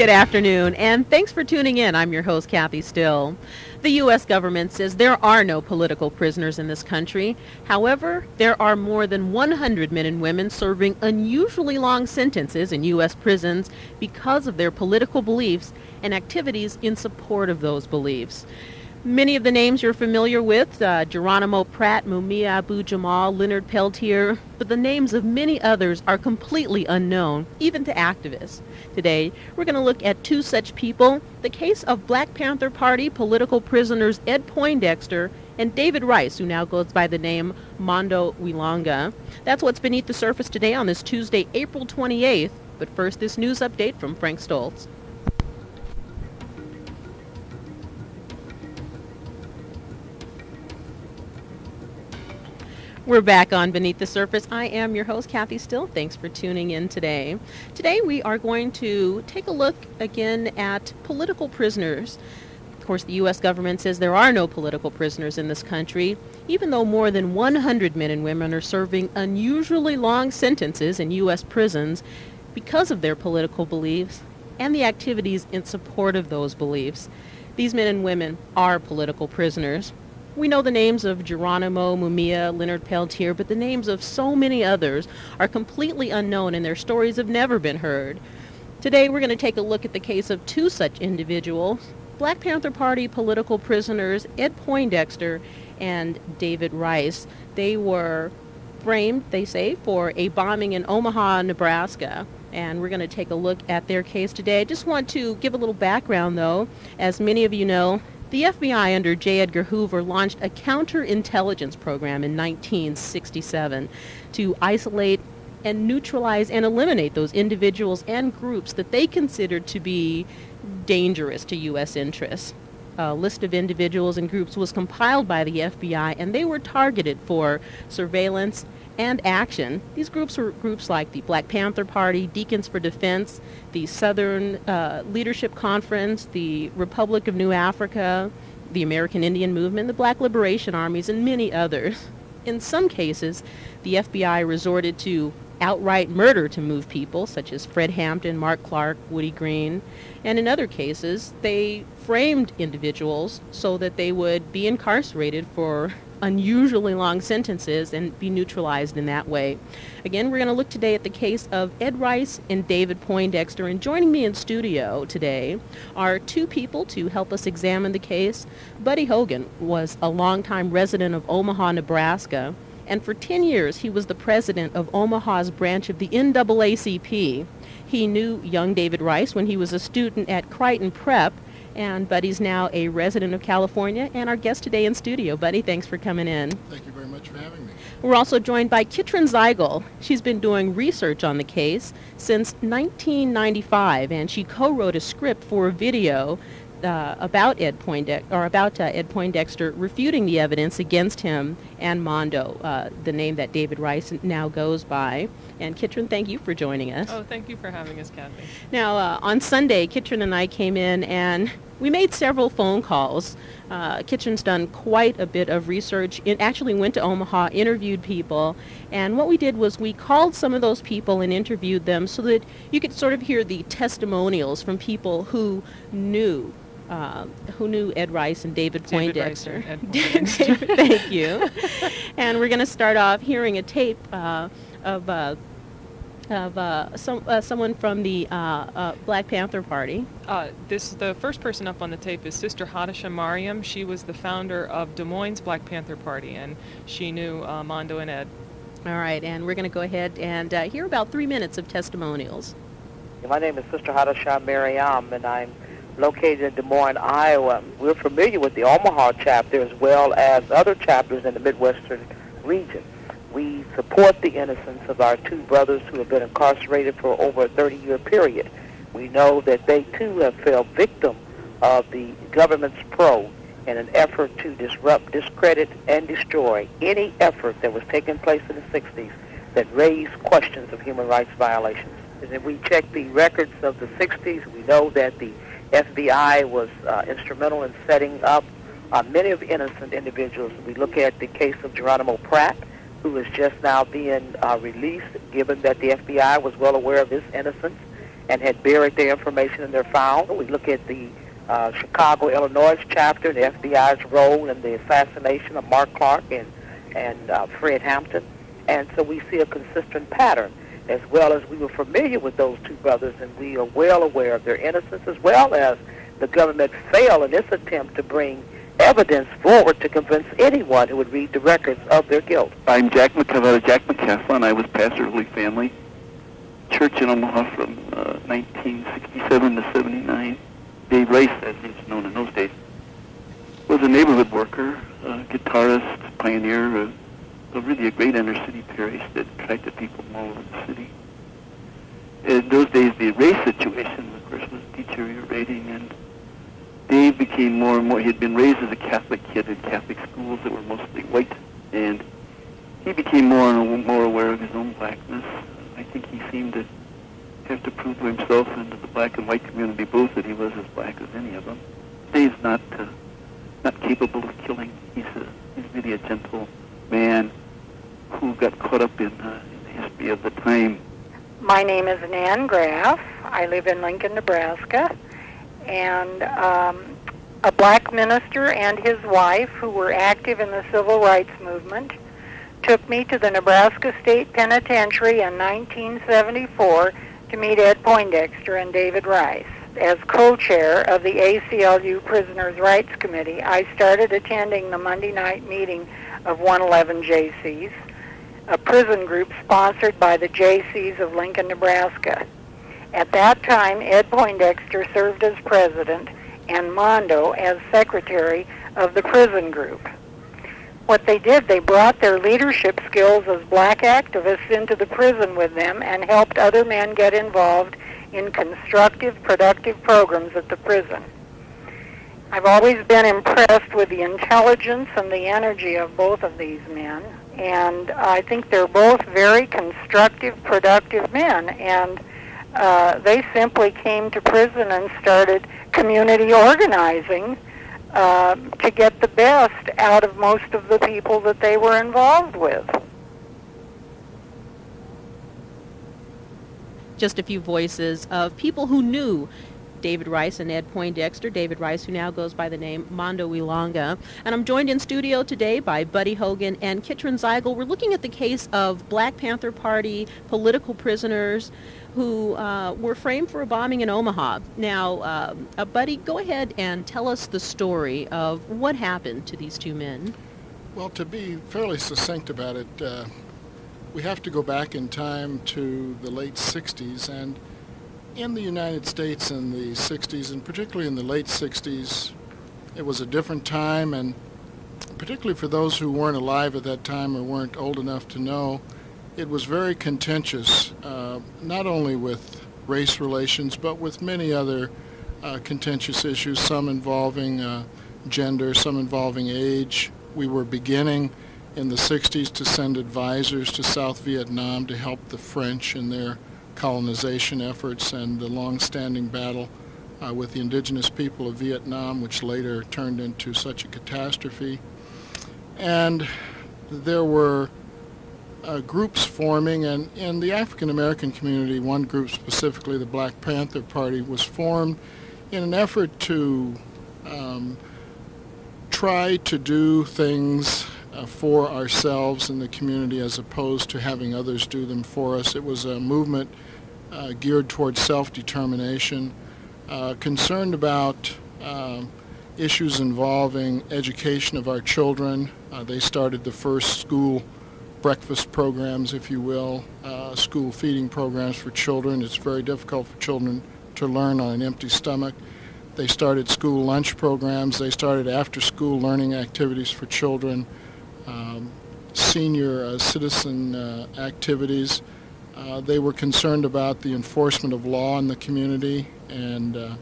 Good afternoon, and thanks for tuning in. I'm your host, Kathy Still. The U.S. government says there are no political prisoners in this country. However, there are more than 100 men and women serving unusually long sentences in U.S. prisons because of their political beliefs and activities in support of those beliefs. Many of the names you're familiar with, uh, Geronimo Pratt, Mumia Abu Jamal, Leonard Peltier, but the names of many others are completely unknown, even to activists. Today, we're going to look at two such people, the case of Black Panther Party political prisoners Ed Poindexter and David Rice, who now goes by the name Mondo we Langa. That's what's beneath the surface today on this Tuesday, April 28th. But first, this news update from Frank Stoltze. We're back on Beneath the Surface. I am your host, Kathy Still. Thanks for tuning in today. Today, we are going to take a look again at political prisoners. Of course, the U.S. government says there are no political prisoners in this country, even though more than 100 men and women are serving unusually long sentences in U.S. prisons because of their political beliefs and the activities in support of those beliefs. These men and women are political prisoners. We know the names of Geronimo, Mumia, Leonard Peltier, but the names of so many others are completely unknown and their stories have never been heard. Today we're going to take a look at the case of two such individuals, Black Panther Party political prisoners Ed Poindexter and David Rice. They were framed, they say, for a bombing in Omaha, Nebraska. And we're going to take a look at their case today. I just want to give a little background, though. As many of you know, the FBI under J. Edgar Hoover launched a counterintelligence program in 1967 to isolate and neutralize and eliminate those individuals and groups that they considered to be dangerous to U.S. interests. A list of individuals and groups was compiled by the FBI and they were targeted for surveillance and action. These groups were groups like the Black Panther Party, Deacons for Defense, the Southern uh, Leadership Conference, the Republic of New Africa, the American Indian Movement, the Black Liberation Armies, and many others. In some cases, the FBI resorted to outright murder to move people, such as Fred Hampton, Mark Clark, Woody Green. And in other cases, they framed individuals so that they would be incarcerated for unusually long sentences and be neutralized in that way. Again, we're going to look today at the case of Ed Rice and David Poindexter. And joining me in studio today are two people to help us examine the case. Buddy Hogan was a longtime resident of Omaha, Nebraska. And for 10 years, he was the president of Omaha's branch of the NAACP. He knew young David Rice when he was a student at Creighton Prep and Buddy's now a resident of California and our guest today in studio. Buddy, thanks for coming in. Thank you very much for having me. We're also joined by Kitrin Zeigel. She's been doing research on the case since 1995, and she co-wrote a script for a video uh, about Ed Poindexter, or about uh, Ed Poindexter, refuting the evidence against him and Mondo, uh, the name that David Rice now goes by. And Kitrin, thank you for joining us. Oh, thank you for having us, Kathy. Now, uh, on Sunday, Kitrin and I came in and we made several phone calls. Uh, Kitrin's done quite a bit of research. It actually went to Omaha, interviewed people, and what we did was we called some of those people and interviewed them so that you could sort of hear the testimonials from people who knew uh, who knew Ed Rice and David, David Poindexter. Rice David, thank you. and we're going to start off hearing a tape uh, of uh, of uh, some uh, someone from the uh, uh, Black Panther Party. Uh, this the first person up on the tape is Sister Hadisha Mariam. She was the founder of Des Moines Black Panther Party, and she knew uh, Mondo and Ed. All right, and we're going to go ahead and uh, hear about three minutes of testimonials. My name is Sister Hadisha Mariam, and I'm located in Des Moines, Iowa. We're familiar with the Omaha chapter as well as other chapters in the Midwestern region. We support the innocence of our two brothers who have been incarcerated for over a 30-year period. We know that they too have fell victim of the government's probe in an effort to disrupt, discredit, and destroy any effort that was taking place in the 60s that raised questions of human rights violations. And if we check the records of the 60s, we know that the FBI was uh, instrumental in setting up uh, many of innocent individuals. We look at the case of Geronimo Pratt, who is just now being uh, released, given that the FBI was well aware of his innocence and had buried their information in their files. We look at the uh, Chicago, Illinois chapter, the FBI's role in the assassination of Mark Clark and, and uh, Fred Hampton. And so we see a consistent pattern, as well as we were familiar with those two brothers, and we are well aware of their innocence, as well as the government failed in its attempt to bring evidence forward to convince anyone who would read the records of their guilt. I'm Jack McCaffrey, Jack McCaffrey, I was pastor of Holy Family Church in Omaha from uh, 1967 to 79. Dave Rice, as he's known in those days, was a neighborhood worker, a guitarist, pioneer, a, really a great inner city parish that attracted people from all over the city. In those days, the race situation, of course, was deteriorating, and Dave became more and more. He had been raised as a Catholic kid in Catholic schools that were mostly white, and he became more and more aware of his own blackness. I think he seemed to have to prove to himself and to the black and white community both that he was as black as any of them. Dave's not uh, not capable of killing. He's a, he's really a gentle man who got caught up in, uh, in the history of the time. My name is Nan Graff. I live in Lincoln, Nebraska, and um, a black minister and his wife, who were active in the civil rights movement, took me to the Nebraska State Penitentiary in 1974 to meet Ed Poindexter and David Rice. As co-chair of the ACLU Prisoners' Rights Committee, I started attending the Monday night meeting of 111 Jaycees, a prison group sponsored by the Jaycees of Lincoln, Nebraska. At that time, Ed Poindexter served as president and Mondo as secretary of the prison group what they did, they brought their leadership skills as black activists into the prison with them and helped other men get involved in constructive, productive programs at the prison. I've always been impressed with the intelligence and the energy of both of these men, and I think they're both very constructive, productive men, and uh, they simply came to prison and started community organizing uh, to get the best out of most of the people that they were involved with. Just a few voices of people who knew David Rice and Ed Poindexter. David Rice, who now goes by the name Mondo we Langa. And I'm joined in studio today by Buddy Hogan and Kitrin Zeigel. We're looking at the case of Black Panther Party political prisoners who uh, were framed for a bombing in Omaha. Now, uh, uh, Buddy, go ahead and tell us the story of what happened to these two men. Well, to be fairly succinct about it, uh, we have to go back in time to the late 60s. And in the United States in the 60s, and particularly in the late 60s, it was a different time. And particularly for those who weren't alive at that time or weren't old enough to know, it was very contentious, uh, not only with race relations, but with many other uh, contentious issues, some involving uh, gender, some involving age. We were beginning in the 60s to send advisors to South Vietnam to help the French in their colonization efforts and the long-standing battle uh, with the indigenous people of Vietnam, which later turned into such a catastrophe. And there were uh, groups forming, and in the African American community, one group specifically, the Black Panther Party, was formed in an effort to um, try to do things uh, for ourselves and the community as opposed to having others do them for us. It was a movement uh, geared towards self-determination, uh, concerned about um, issues involving education of our children. Uh, they started the first school breakfast programs, if you will, uh, school feeding programs for children. It's very difficult for children to learn on an empty stomach. They started school lunch programs. They started after-school learning activities for children, um, senior uh, citizen uh, activities. Uh, they were concerned about the enforcement of law in the community, and uh,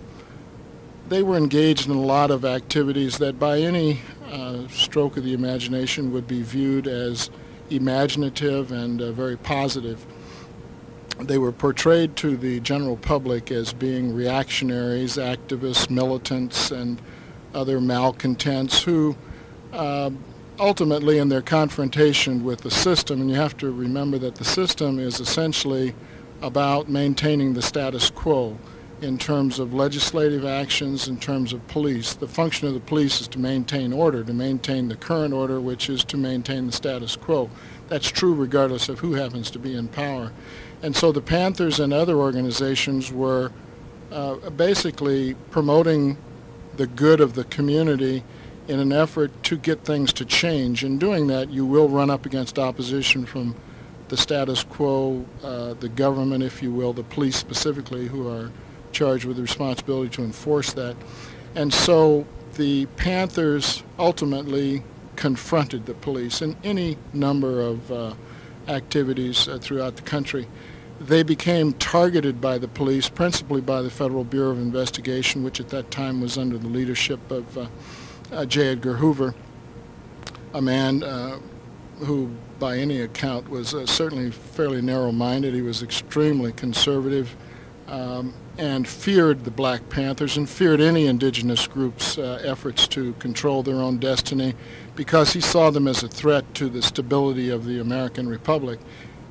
they were engaged in a lot of activities that by any uh, stroke of the imagination would be viewed as imaginative and very positive. they were portrayed to the general public as being reactionaries, activists, militants, and other malcontents who uh, ultimately in their confrontation with the system, and you have to remember that the system is essentially about maintaining the status quo in terms of legislative actions, in terms of police. The function of the police is to maintain order, to maintain the current order, which is to maintain the status quo. That's true regardless of who happens to be in power. And so the Panthers and other organizations were uh, basically promoting the good of the community in an effort to get things to change. In doing that, you will run up against opposition from the status quo, uh, the government, if you will, the police specifically, who are charged with the responsibility to enforce that. And so the Panthers ultimately confronted the police in any number of uh, activities uh, throughout the country. They became targeted by the police, principally by the Federal Bureau of Investigation, which at that time was under the leadership of uh, J. Edgar Hoover, a man uh, who, by any account, was uh, certainly fairly narrow-minded. He was extremely conservative um, and feared the Black Panthers and feared any indigenous groups' uh, efforts to control their own destiny because he saw them as a threat to the stability of the American Republic.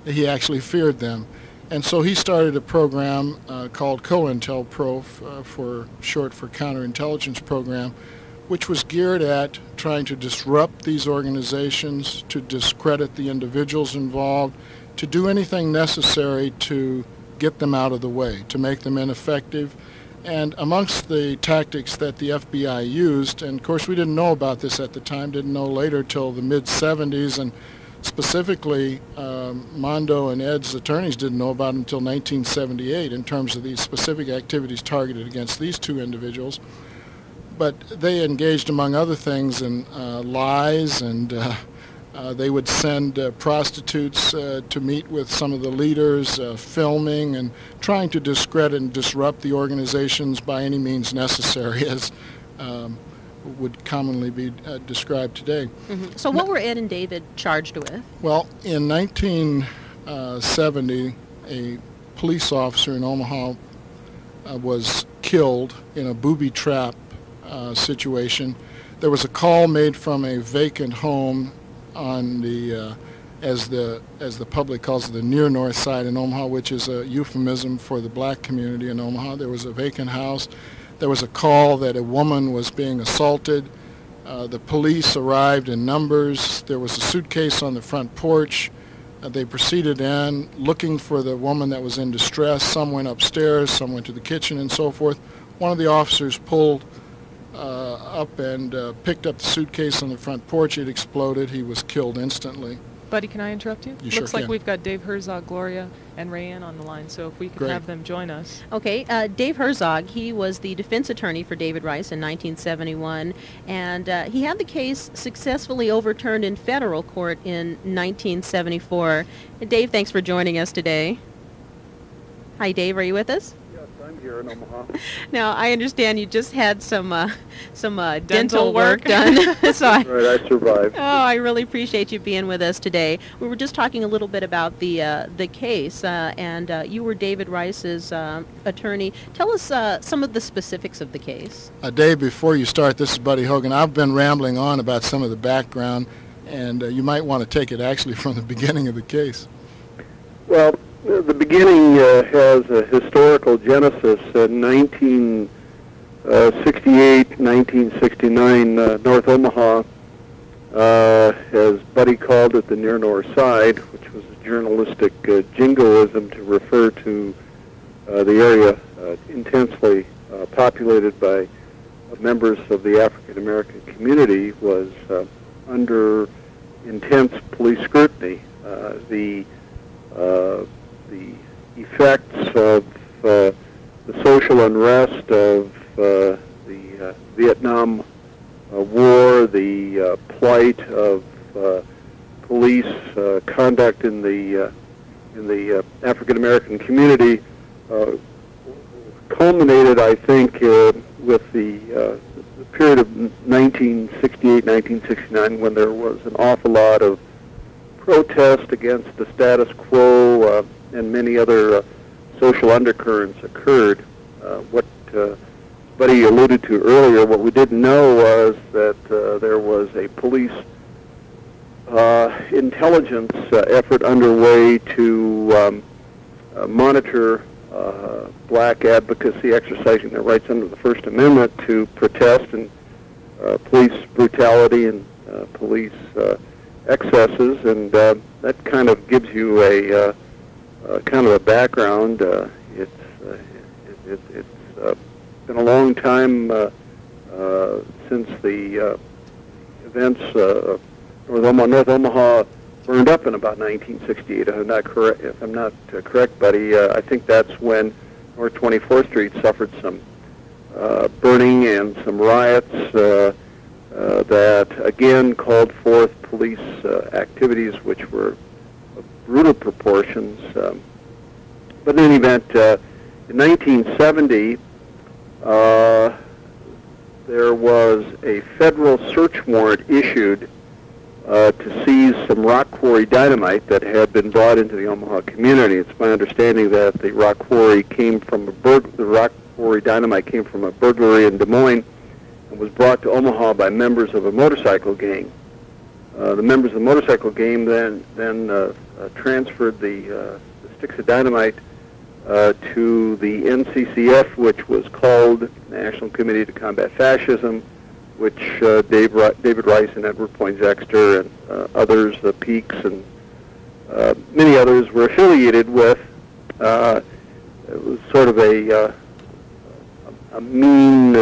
He actually feared them. And so he started a program uh, called COINTELPRO, uh, for short for Counterintelligence Program, which was geared at trying to disrupt these organizations, to discredit the individuals involved, to do anything necessary to get them out of the way, to make them ineffective. And amongst the tactics that the FBI used, and of course we didn't know about this at the time, didn't know later till the mid-70s, and specifically um, Mondo and Ed's attorneys didn't know about it until 1978 in terms of these specific activities targeted against these two individuals but they engaged, among other things, in uh, lies, and uh, uh, they would send uh, prostitutes uh, to meet with some of the leaders, uh, filming and trying to discredit and disrupt the organizations by any means necessary, as um, would commonly be described today. Mm-hmm. So, what were Ed and David charged with? Well, in 1970, a police officer in Omaha was killed in a booby trap uh, situation. There was a call made from a vacant home on the, uh, as the as the public calls it, the near north side in Omaha, which is a euphemism for the black community in Omaha. There was a vacant house. There was a call that a woman was being assaulted. Uh, the police arrived in numbers. There was a suitcase on the front porch. Uh, they proceeded in looking for the woman that was in distress. Some went upstairs, some went to the kitchen, and so forth. One of the officers pulled up and uh, picked up the suitcase on the front porch. It exploded. He was killed instantly. Buddy, can I interrupt you? You Looks sure like can. we've got Dave Herzog, Gloria, and Rayanne on the line, so if we could Great. have them join us. Okay, uh, Dave Herzog, he was the defense attorney for David Rice in 1971, and uh, he had the case successfully overturned in federal court in 1974. Dave, thanks for joining us today. Hi, Dave, are you with us? Yes, I'm here in Omaha. Now, I understand you just had some uh, some uh, dental, Dental work, work. done. so I, Right, I survived. Oh, I really appreciate you being with us today. We were just talking a little bit about the uh, the case, uh, and uh, you were David Rice's uh, attorney. Tell us uh, some of the specifics of the case. A day before you start, this is Buddy Hogan. I've been rambling on about some of the background, and uh, you might want to take it actually from the beginning of the case. Well, the beginning uh, has a historical genesis. In 1968, 1969, uh, North Omaha, uh, as Buddy called it, the near north side, which was a journalistic uh, jingoism to refer to uh, the area uh, intensely uh, populated by uh, members of the African American community, was uh, under intense police scrutiny. Uh, the uh, the effects of uh, the social unrest of uh, the uh, Vietnam uh, War, the uh, plight of police conduct in the in the African American community culminated, I think, with the, period of 1968, 1969, when there was an awful lot of protest against the status quo, and many other uh, social undercurrents occurred. Uh, what uh, Buddy alluded to earlier, what we didn't know was that there was a police intelligence effort underway to um, monitor uh, black advocacy exercising their rights under the First Amendment to protest and uh, police brutality and uh, police excesses, and that kind of gives you a uh, kind of a background. Uh, it's uh, it, it, it's uh, been a long time uh, uh, since the uh, events uh, North Omaha, North Omaha burned up in about 1968. If I'm not correct, if I'm not uh, correct, buddy, uh, I think that's when North 24th Street suffered some uh, burning and some riots uh, uh, that again called forth police uh, activities which were brutal proportions. Um, but in any event, uh, in 1970, uh, there was a federal search warrant issued uh, to seize some rock quarry dynamite that had been brought into the Omaha community. It's my understanding that the rock quarry came from a bur- the rock quarry dynamite came from a burglary in Des Moines and was brought to Omaha by members of a motorcycle gang. Uh, the members of the motorcycle gang then then uh, transferred the, uh, the sticks of dynamite uh, to the NCCF, which was called National Committee to Combat Fascism, which uh, Dave, David Rice and Edward Poindexter and uh, others, the Peaks and uh, many others were affiliated with. Uh, it was sort of a, uh, a mean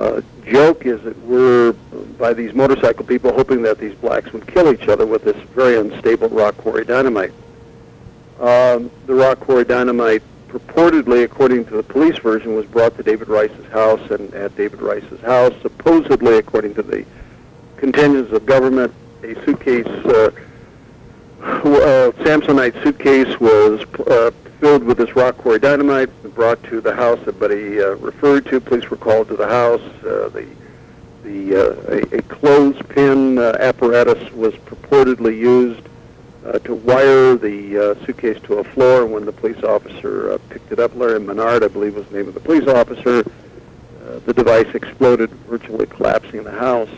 uh, joke, as it were, by these motorcycle people hoping that these blacks would kill each other with this very unstable rock quarry dynamite. Um, the rock quarry dynamite purportedly, according to the police version, was brought to David Rice's house, and at David Rice's house, supposedly, according to the contingents of government, a suitcase, uh, uh, Samsonite suitcase, was uh, filled with this rock quarry dynamite, brought to the house Buddy uh, referred to. Police were called to the house. Uh, the the uh, a, a clothespin apparatus was purportedly used to wire the suitcase to a floor. When the police officer picked it up, Larry Minard, I believe was the name of the police officer, the device exploded, virtually collapsing the house.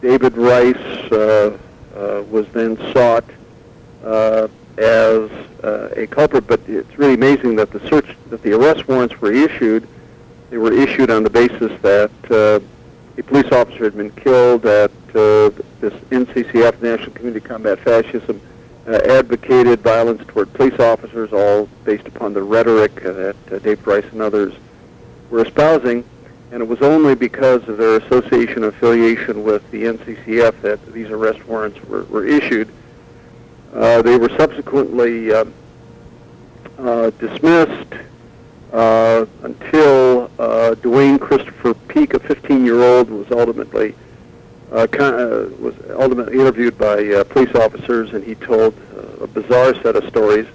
David Rice uh, uh, was then sought uh, as uh, a culprit, but it's really amazing that the search, that the arrest warrants were issued. They were issued on the basis that uh, a police officer had been killed at uh, this NCCF, National Community Combat Fascism, uh, advocated violence toward police officers, all based upon the rhetoric that uh, Dave Rice and others were espousing. And it was only because of their association affiliation with the NCCF that these arrest warrants were, were issued. Uh, they were subsequently uh, uh, dismissed uh, until uh, Duane Christopher Peak, a 15-year-old, was ultimately was ultimately interviewed by police officers, and he told a bizarre set of stories.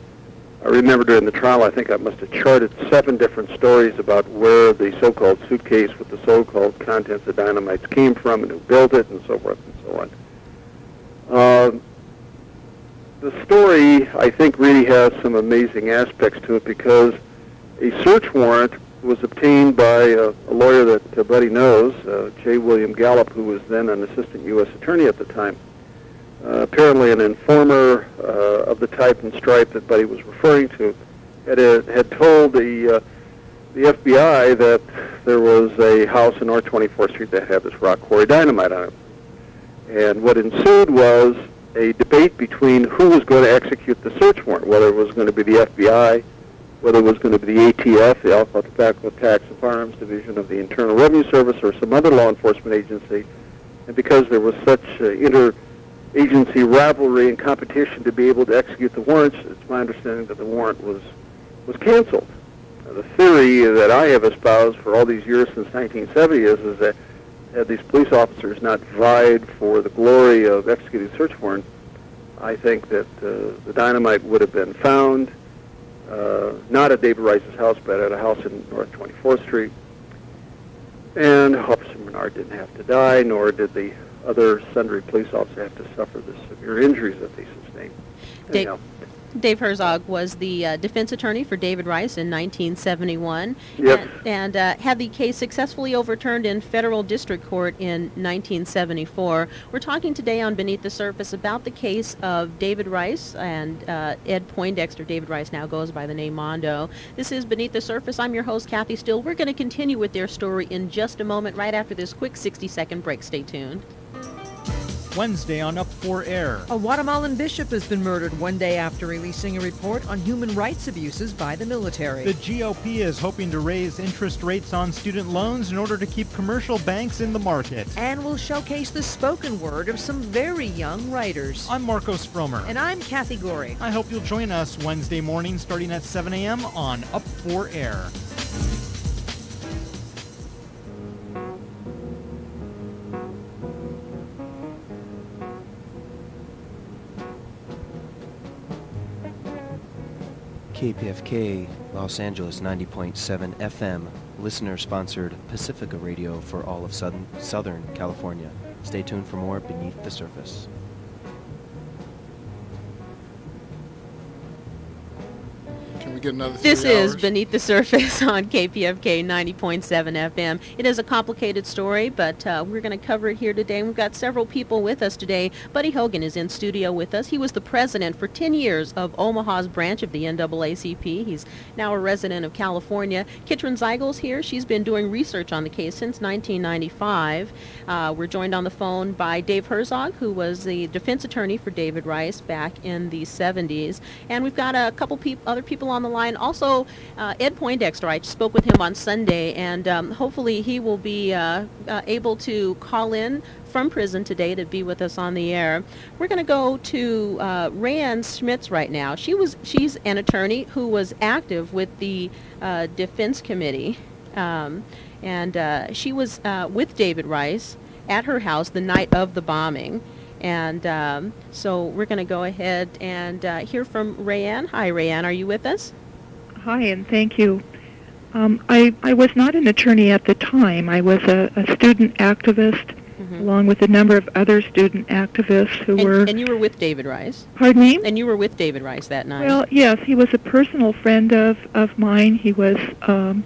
I remember during the trial, I think I must have charted seven different stories about where the so-called suitcase with the so-called contents of dynamites came from and who built it and so forth and so on. The story, I think, really has some amazing aspects to it because a search warrant was obtained by a, a lawyer that uh, Buddy knows, uh, J. William Gallup, who was then an assistant U.S. attorney at the time. Uh, apparently, an informer uh, of the type and stripe that Buddy was referring to had uh, had told the uh, the FBI that there was a house in North 24th Street that had this rock quarry dynamite on it. And what ensued was a debate between who was going to execute the search warrant, whether it was going to be the FBI, whether it was going to be the ATF, the Alcohol, Tobacco, Tax, and Firearms Division of the Internal Revenue Service, or some other law enforcement agency. And because there was such uh, inter-agency rivalry and competition to be able to execute the warrants, it's my understanding that the warrant was was canceled. Now, the theory that I have espoused for all these years since 1970 is, is that had these police officers not vied for the glory of executing search warrant, I think that uh, the dynamite would have been found, uh, not at David Rice's house, but at a house in North 24th Street. And Officer Minard didn't have to die, nor did the other sundry police officers have to suffer the severe injuries that they sustained. Dave- Anyhow, Dave Herzog was the uh, defense attorney for David Rice in 1971 Yep. and, and uh, had the case successfully overturned in federal district court in 1974. We're talking today on Beneath the Surface about the case of David Rice and uh, Ed Poindexter. David Rice now goes by the name Mondo. This is Beneath the Surface. I'm your host, Kathy Still. We're going to continue with their story in just a moment, right after this quick 60 second break. Stay tuned. Wednesday on Up for Air. A Guatemalan bishop has been murdered one day after releasing a report on human rights abuses by the military. The GOP is hoping to raise interest rates on student loans in order to keep commercial banks in the market. and we'll showcase the spoken word of some very young writers. I'm Marcos Frommer. And I'm Kathy Gori. I hope you'll join us Wednesday morning starting at 7 a.m. on Up for Air. KPFK Los Angeles 90.7 FM, listener sponsored Pacifica Radio for all of Southern, Southern California. Stay tuned for more Beneath the Surface. Get another This is hours? Beneath the Surface on KPFK 90.7 FM. It is a complicated story, but uh, we're going to cover it here today. We've got several people with us today. Buddy Hogan is in studio with us. He was the president for 10 years of Omaha's branch of the NAACP. He's now a resident of California. Kitrin Zeigel's here. She's been doing research on the case since 1995. Uh, we're joined on the phone by Dave Herzog, who was the defense attorney for David Rice back in the 70s. And we've got a couple peop- other people on the line. Also, uh, Ed Poindexter, I spoke with him on Sunday, and um, hopefully he will be uh, uh, able to call in from prison today to be with us on the air. We're going to go to uh, Schmitz right now. She was she's an attorney who was active with the uh, Defense Committee, um, and uh, she was uh, with David Rice at her house the night of the bombing. And um, so we're going to go ahead and uh, hear from Rayanne. Hi, Rayanne. Are you with us? Hi, and thank you. Um, I, I was not an attorney at the time. I was a, a student activist, along with a number of other student activists who And, were. and you were with David Rice. Pardon me? And you were with David Rice that night. Well, yes, he was a personal friend of, of mine. He was um,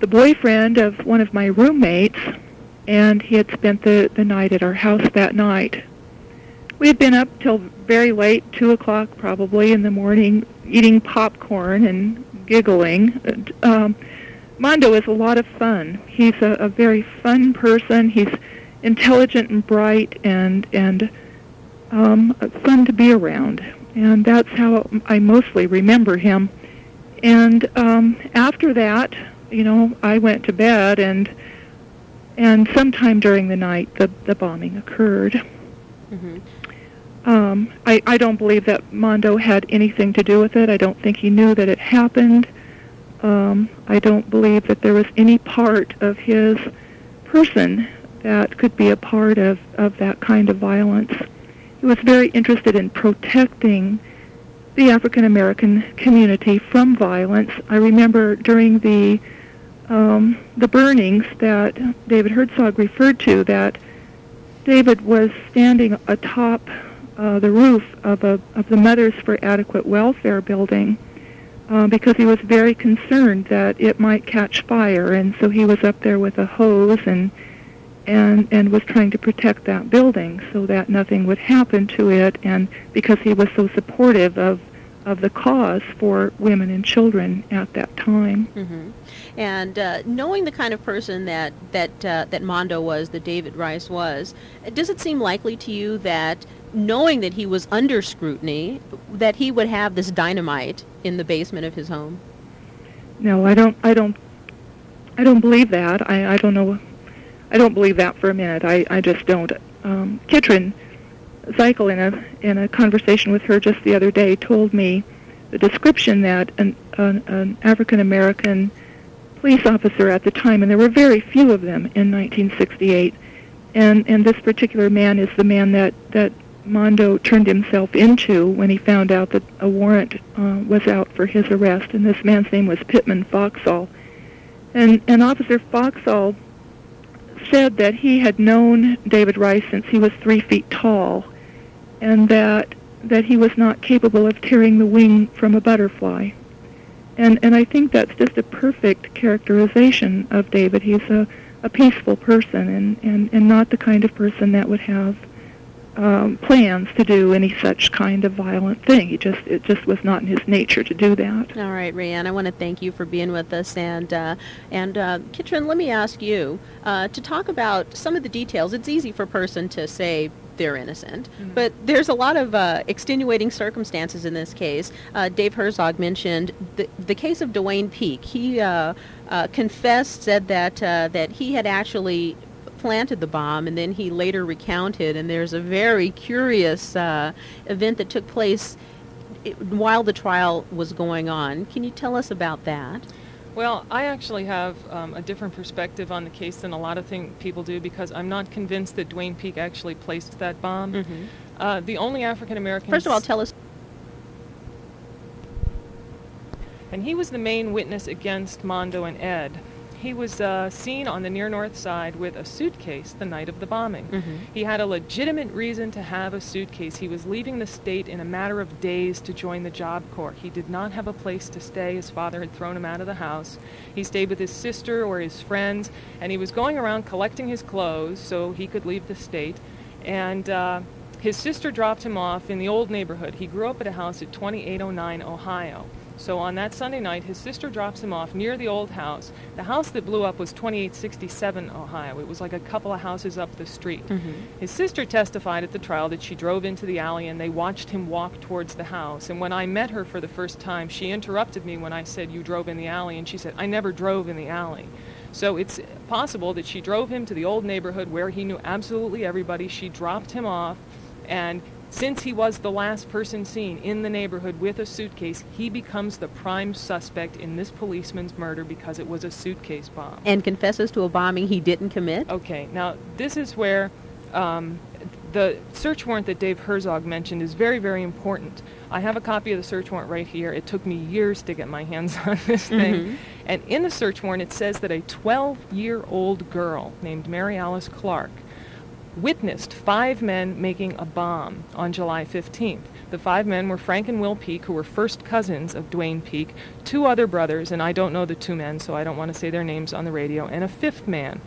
the boyfriend of one of my roommates, and he had spent the, the night at our house that night. We had been up till very late, 2 o'clock probably in the morning, eating popcorn and giggling. Um, Mondo is a lot of fun. He's a, a very fun person. He's intelligent and bright and, and um, fun to be around, and that's how I mostly remember him. And um, after that, you know, I went to bed, and and sometime during the night, the the bombing occurred. hmm Um, I I don't believe that Mondo had anything to do with it. I don't think he knew that it happened. Um, I don't believe that there was any part of his person that could be a part of, of that kind of violence. He was very interested in protecting the African American community from violence. I remember during the um, the burnings that David Herzog referred to that David was standing atop uh, the roof of a of the Mothers for Adequate Welfare building uh, because he was very concerned that it might catch fire, and so he was up there with a hose and and and was trying to protect that building so that nothing would happen to it, and because he was so supportive of of the cause for women and children at that time. hmm And uh, knowing the kind of person that that uh, that Mondo was, that David Rice was, does it seem likely to you that knowing that he was under scrutiny, that he would have this dynamite in the basement of his home? No, I don't. I don't. I don't believe that. I, I don't know. I don't believe that for a minute. I, I just don't. Um, Kitrin Zeichel, in a in a conversation with her just the other day, told me the description that an an, an African American police officer at the time, and there were very few of them in 1968, and and this particular man is the man that that Mondo turned himself into when he found out that a warrant uh, was out for his arrest, and this man's name was Pittman Foxall. And, and Officer Foxall said that he had known David Rice since he was three feet tall, and that that he was not capable of tearing the wing from a butterfly. And and I think that's just a perfect characterization of David. He's a, a peaceful person and, and, and not the kind of person that would have um, plans to do any such kind of violent thing. He just it just was not in his nature to do that. All right, Rayanne, I want to thank you for being with us, and uh, and uh, Kitrin, let me ask you uh, to talk about some of the details. It's easy for a person to say they're innocent, Mhm. but there's a lot of uh, extenuating circumstances in this case. Uh, Dave Herzog mentioned the the case of Duane Peak. He uh, uh, confessed, said that uh, that he had actually planted the bomb and then he later recounted and there's a very curious uh, event that took place while the trial was going on. Can you tell us about that? Well, I actually have um, a different perspective on the case than a lot of thing people do because I'm not convinced that Duane Peak actually placed that bomb. Mhm. Uh, the only African American. First of all, tell us. And he was the main witness against Mondo and Ed. He was uh, seen on the near north side with a suitcase the night of the bombing. Mhm. He had a legitimate reason to have a suitcase. He was leaving the state in a matter of days to join the Job Corps. He did not have a place to stay. His father had thrown him out of the house. He stayed with his sister or his friends, and he was going around collecting his clothes so he could leave the state. And uh, his sister dropped him off in the old neighborhood. He grew up at a house at 2809 Ohio. So on that Sunday night, his sister drops him off near the old house. The house that blew up was 2867 Ohio. It was like a couple of houses up the street. Mhm. His sister testified at the trial that she drove into the alley and they watched him walk towards the house. And when I met her for the first time, she interrupted me when I said, You drove in the alley. And she said, I never drove in the alley. So it's possible that she drove him to the old neighborhood where he knew absolutely everybody. She dropped him off. And since he was the last person seen in the neighborhood with a suitcase, he becomes the prime suspect in this policeman's murder because it was a suitcase bomb. And confesses to a bombing he didn't commit. Okay, now this is where um, the search warrant that Dave Herzog mentioned is very, very important. I have a copy of the search warrant right here. It took me years to get my hands on this thing. Mhm. And in the search warrant, it says that a 12 year old girl named Mary Alice Clark witnessed five men making a bomb on July 15th. The five men were Frank and Will Peak, who were first cousins of Dwayne Peak, two other brothers, and I don't know the two men, so I don't want to say their names on the radio, and a fifth man.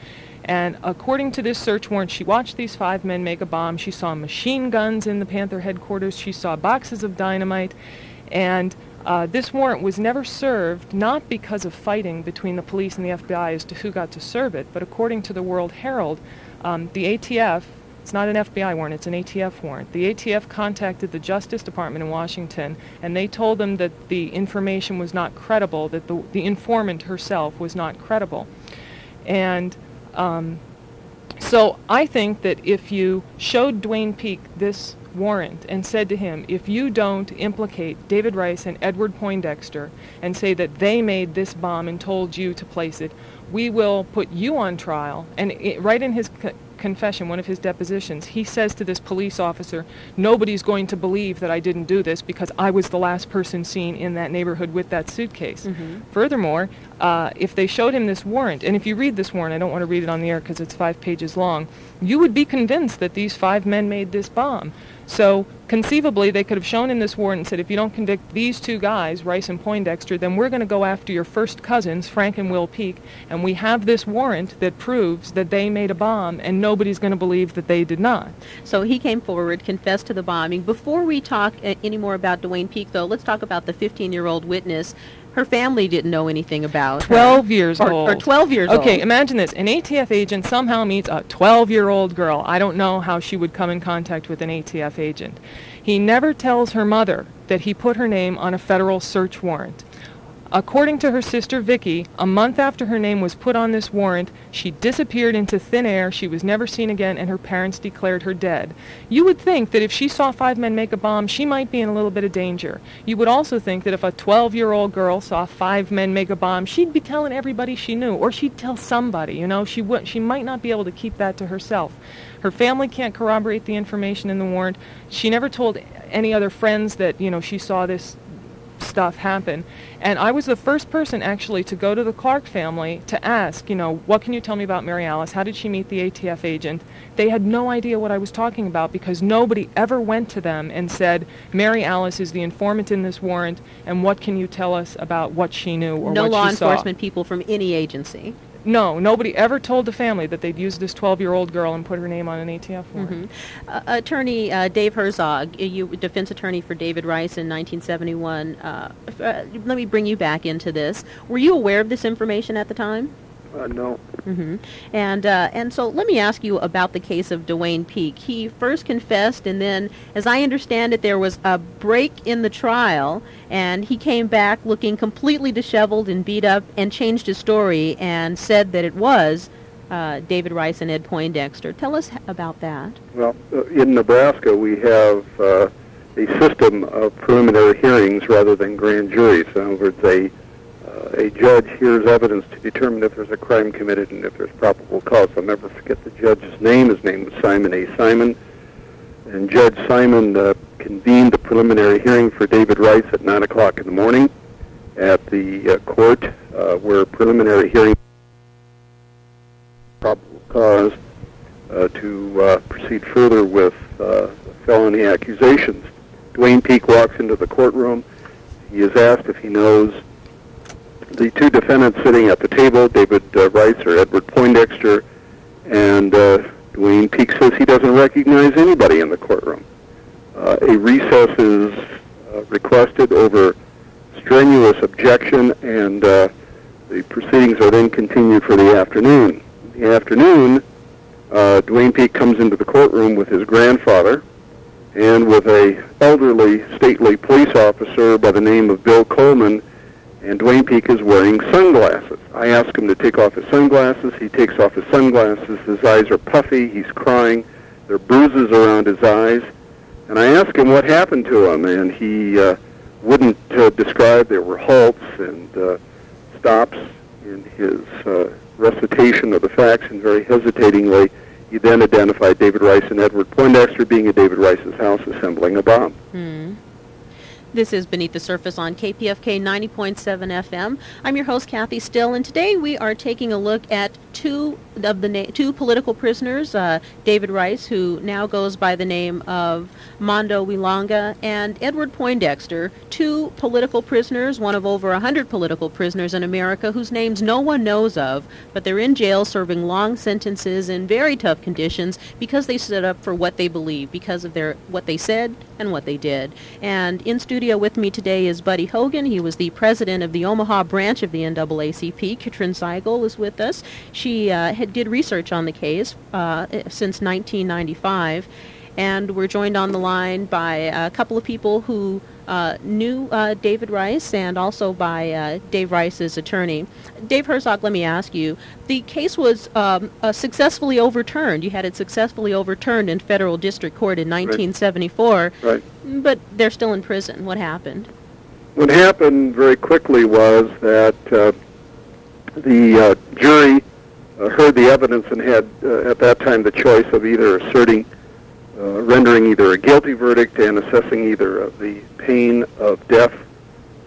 And according to this search warrant, she watched these five men make a bomb. She saw machine guns in the Panther headquarters. She saw boxes of dynamite. And uh, this warrant was never served, not because of fighting between the police and the FBI as to who got to serve it, but according to the World Herald, um, the ATF, it's not an FBI warrant, it's an ATF warrant. The ATF contacted the Justice Department in Washington, and they told them that the information was not credible, that the, the informant herself was not credible. And um, so I think that if you showed Duane Peak this warrant and said to him, if you don't implicate David Rice and Edward Poindexter and say that they made this bomb and told you to place it, we will put you on trial. And it, right in his co- confession, one of his depositions, he says to this police officer, nobody's going to believe that I didn't do this because I was the last person seen in that neighborhood with that suitcase. Furthermore, uh, if they showed him this warrant, and if you read this warrant, I don't want to read it on the air because it's five pages long, you would be convinced that these five men made this bomb. So conceivably, they could have shown him this warrant and said, if you don't convict these two guys, Rice and Poindexter, then we're going to go after your first cousins, Frank and Will Peak, and we have this warrant that proves that they made a bomb, and nobody's going to believe that they did not. So he came forward, confessed to the bombing. Before we talk uh, any more about Duane Peak, though, let's talk about the 15-year-old witness. Her family didn't know anything about her. 12 years or, old. Or 12 years okay, old. imagine this. An ATF agent somehow meets a 12 year old girl. I don't know how she would come in contact with an ATF agent. He never tells her mother that he put her name on a federal search warrant. According to her sister Vicky, a month after her name was put on this warrant, she disappeared into thin air. She was never seen again, and her parents declared her dead. You would think that if she saw five men make a bomb, she might be in a little bit of danger. You would also think that if a 12 year old girl saw five men make a bomb, she'd be telling everybody she knew, or she'd tell somebody. You know, she, would, she might not be able to keep that to herself. Her family can't corroborate the information in the warrant. She never told any other friends that, you know, she saw this stuff happen. And I was the first person actually to go to the Clark family to ask, you know, what can you tell me about Mary Alice? How did she meet the ATF agent? They had no idea what I was talking about because nobody ever went to them and said, Mary Alice is the informant in this warrant, and what can you tell us about what she knew or no what she saw? No law enforcement people from any agency. No, nobody ever told the family that they'd used this 12-year-old girl and put her name on an ATF warrant. Uh, attorney uh, Dave Herzog, uh, you defense attorney for David Rice in 1971. Uh, uh, let me bring you back into this. Were you aware of this information at the time? Uh, no. hmm And uh, and so let me ask you about the case of Duane Peak. He first confessed, and then, as I understand it, there was a break in the trial, and he came back looking completely disheveled and beat up, and changed his story and said that it was uh, David Rice and Ed Poindexter. Tell us about that. Well, uh, in Nebraska, we have uh, a system of preliminary hearings rather than grand juries. In other words, a, uh, a judge hears evidence to determine if there's a crime committed and if there's probable cause. I'll never forget the judge's name. His name was Simon A. Simon. And Judge Simon uh, convened a preliminary hearing for David Rice at 9 o'clock in the morning at the uh, court uh, where preliminary hearing probable cause uh, to uh, proceed further with uh, felony accusations. Duane Peak walks into the courtroom. He is asked if he knows the two defendants sitting at the table, David uh, Rice or Edward Poindexter, and uh, Duane Peak says he doesn't recognize anybody in the courtroom. Uh, a recess is uh, requested over strenuous objection, and uh, the proceedings are then continued for the afternoon. In the afternoon, uh, Duane Peak comes into the courtroom with his grandfather and with a elderly, stately police officer by the name of Bill Coleman, and Duane Peak is wearing sunglasses. I ask him to take off his sunglasses. He takes off his sunglasses. His eyes are puffy. He's crying. There are bruises around his eyes. And I ask him what happened to him, and he uh, wouldn't uh, describe. There were halts and uh, stops in his uh, recitation of the facts, and very hesitatingly, he then identified David Rice and Edward Poindexter being at David Rice's house assembling a bomb. Hmm. This is Beneath the Surface on KPFK 90.7 FM. I'm your host, Kathy Still, and today we are taking a look at two of the na- two political prisoners, uh, David Rice, who now goes by the name of Mondo we Langa, and Edward Poindexter, two political prisoners, one of over 100 political prisoners in America whose names no one knows of, but they're in jail serving long sentences in very tough conditions because they stood up for what they believe, because of their what they said and what they did. And in studio with me today is Buddy Hogan. He was the president of the Omaha branch of the NAACP. Kitrin Seigel is with us. She uh, had, did research on the case uh, since 1995. And we're joined on the line by a couple of people who uh, knew uh, David Rice and also by uh, Dave Rice's attorney. Dave Herzog, let me ask you, the case was um, uh, successfully overturned. You had it successfully overturned in federal district court in 1974, Right. but they're still in prison. What happened? What happened very quickly was that uh, the uh, jury heard the evidence and had, uh, at that time, the choice of either asserting, uh, rendering either a guilty verdict and assessing either the pain of death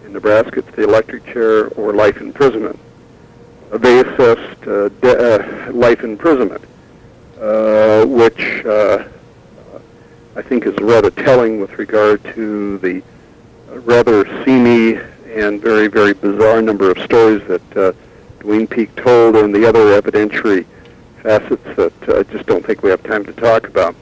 in Nebraska to the electric chair or life imprisonment. Uh, they assessed uh, de- uh, life imprisonment, uh, which uh, I think is rather telling with regard to the rather seamy and very, very bizarre number of stories that uh, Duane Peak told and the other evidentiary facets that uh, I just don't think we have time to talk about.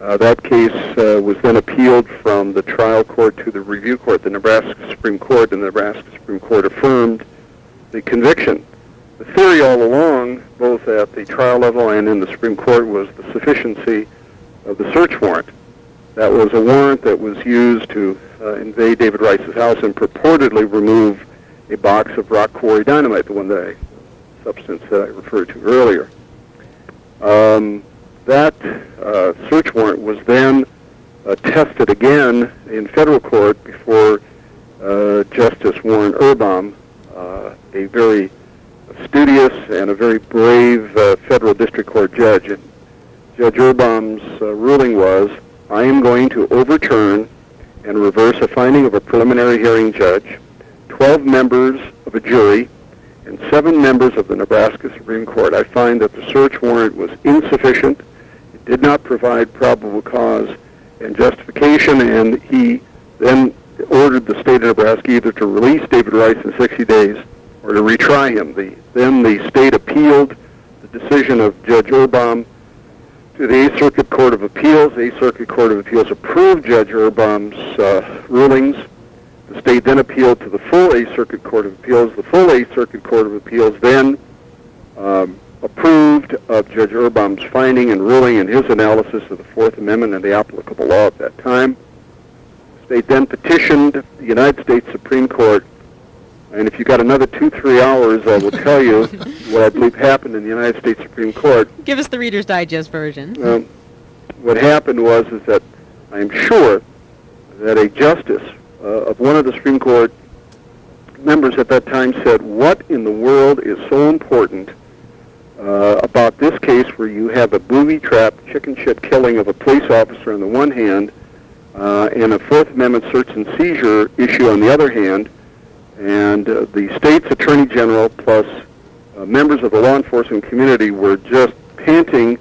Uh, that case uh, was then appealed from the trial court to the review court, the Nebraska Supreme Court, and the Nebraska Supreme Court affirmed the conviction. The theory all along, both at the trial level and in the Supreme Court, was the sufficiency of the search warrant. That was a warrant that was used to uh, invade David Rice's house and purportedly remove a box of rock quarry dynamite, the one that I, substance that I referred to earlier. Um, that uh, search warrant was then uh, tested again in federal court before uh, Justice Warren Urbom, uh, a very studious and a very brave uh, federal district court judge. And Judge Urbom's uh, ruling was, I am going to overturn and reverse a finding of a preliminary hearing judge, 12 members of a jury, and seven members of the Nebraska Supreme Court, I find that the search warrant was insufficient. It did not provide probable cause and justification, and he then ordered the state of Nebraska either to release David Rice in 60 days or to retry him. The, then the state appealed the decision of Judge Urbom to the Eighth Circuit Court of Appeals. The Eighth Circuit Court of Appeals approved Judge Urbom's uh, rulings. The state then appealed to the full Eighth Circuit Court of Appeals. The full Eighth Circuit Court of Appeals then um, approved of Judge Urbom's finding and ruling in his analysis of the Fourth Amendment and the applicable law at that time. The state then petitioned the United States Supreme Court, and if you got another two, three hours, I will tell you what I believe happened in the United States Supreme Court. Give us the Reader's Digest version. Um, what happened was is that I am sure that a justice of one of the Supreme Court members at that time said, "What in the world is so important uh, about this case where you have a booby-trapped, chicken shit killing of a police officer on the one hand, uh, and a Fourth Amendment search and seizure issue on the other hand, and uh, the state's attorney general plus uh, members of the law enforcement community were just panting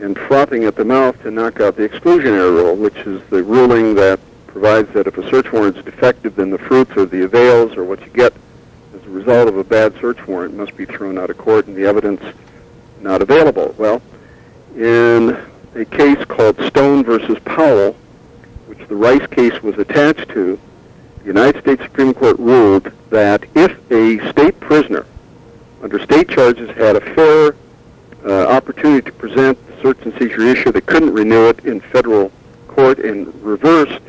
and frothing at the mouth to knock out the exclusionary rule, which is the ruling that provides that if a search warrant is defective, then the fruits or the avails or what you get as a result of a bad search warrant must be thrown out of court and the evidence not available. Well, in a case called Stone versus Powell, which the Rice case was attached to, the United States Supreme Court ruled that if a state prisoner under state charges had a fair uh, opportunity to present the search and seizure issue, they couldn't renew it in federal court and reversed